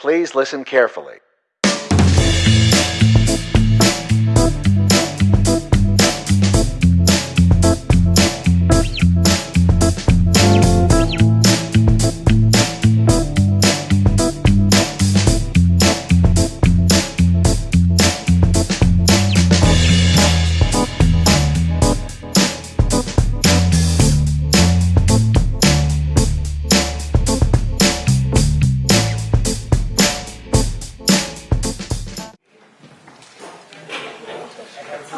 Please listen carefully.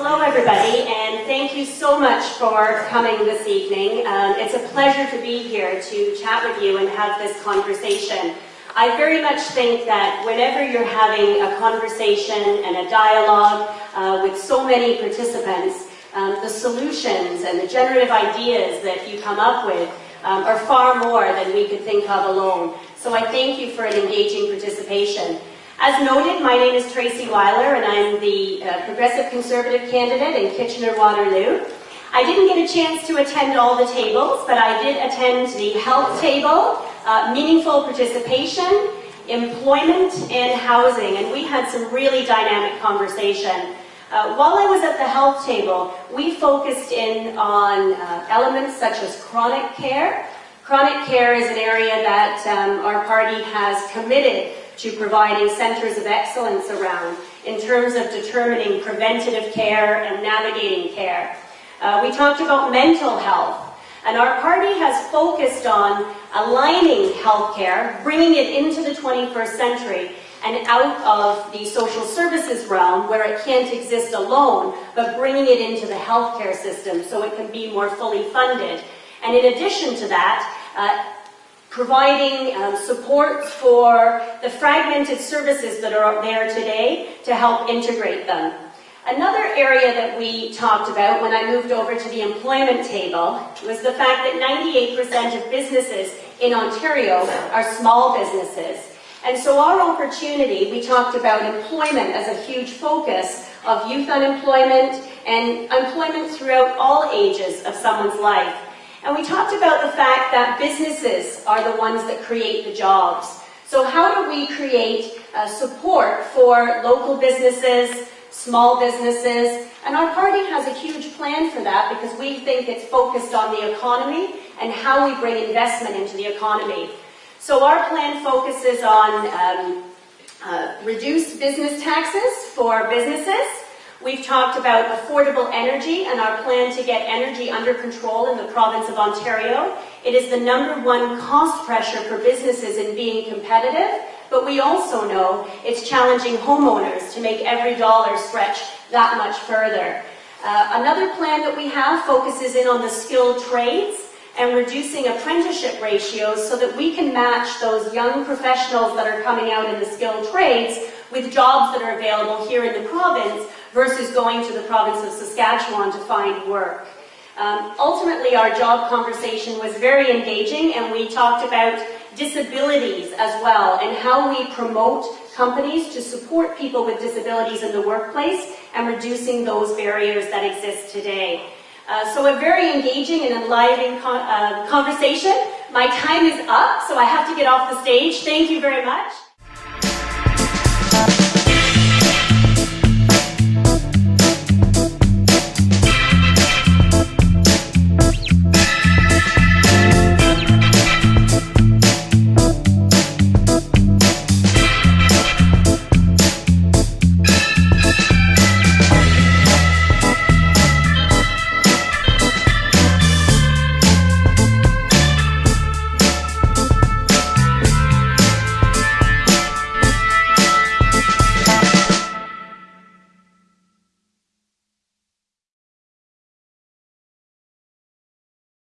Hello, everybody, and thank you so much for coming this evening. Um, it's a pleasure to be here to chat with you and have this conversation. I very much think that whenever you're having a conversation and a dialogue uh, with so many participants, um, the solutions and the generative ideas that you come up with um, are far more than we could think of alone. So I thank you for an engaging participation. As noted, my name is Tracey Weiler and I'm the uh, Progressive Conservative candidate in Kitchener-Waterloo. I didn't get a chance to attend all the tables, but I did attend the health table, uh, meaningful participation, employment, and housing, and we had some really dynamic conversation. Uh, while I was at the health table, we focused in on uh, elements such as chronic care. Chronic care is an area that um, our party has committed to providing centres of excellence around in terms of determining preventative care and navigating care. Uh, we talked about mental health, and our party has focused on aligning healthcare, bringing it into the 21st century and out of the social services realm where it can't exist alone, but bringing it into the healthcare system so it can be more fully funded. And in addition to that, uh, providing um, support for the fragmented services that are there today to help integrate them. Another area that we talked about when I moved over to the employment table was the fact that 98% of businesses in Ontario are small businesses. And so our opportunity, we talked about employment as a huge focus of youth unemployment and employment throughout all ages of someone's life. And we talked about the fact that businesses are the ones that create the jobs. So how do we create uh, support for local businesses, small businesses, and our party has a huge plan for that because we think it's focused on the economy and how we bring investment into the economy. So our plan focuses on um, uh, reduced business taxes for businesses, We've talked about affordable energy and our plan to get energy under control in the province of Ontario. It is the number one cost pressure for businesses in being competitive, but we also know it's challenging homeowners to make every dollar stretch that much further. Uh, another plan that we have focuses in on the skilled trades and reducing apprenticeship ratios so that we can match those young professionals that are coming out in the skilled trades with jobs that are available here in the province versus going to the province of Saskatchewan to find work. Um, ultimately, our job conversation was very engaging and we talked about disabilities as well and how we promote companies to support people with disabilities in the workplace and reducing those barriers that exist today. Uh, so a very engaging and enlivening con uh, conversation. My time is up, so I have to get off the stage. Thank you very much.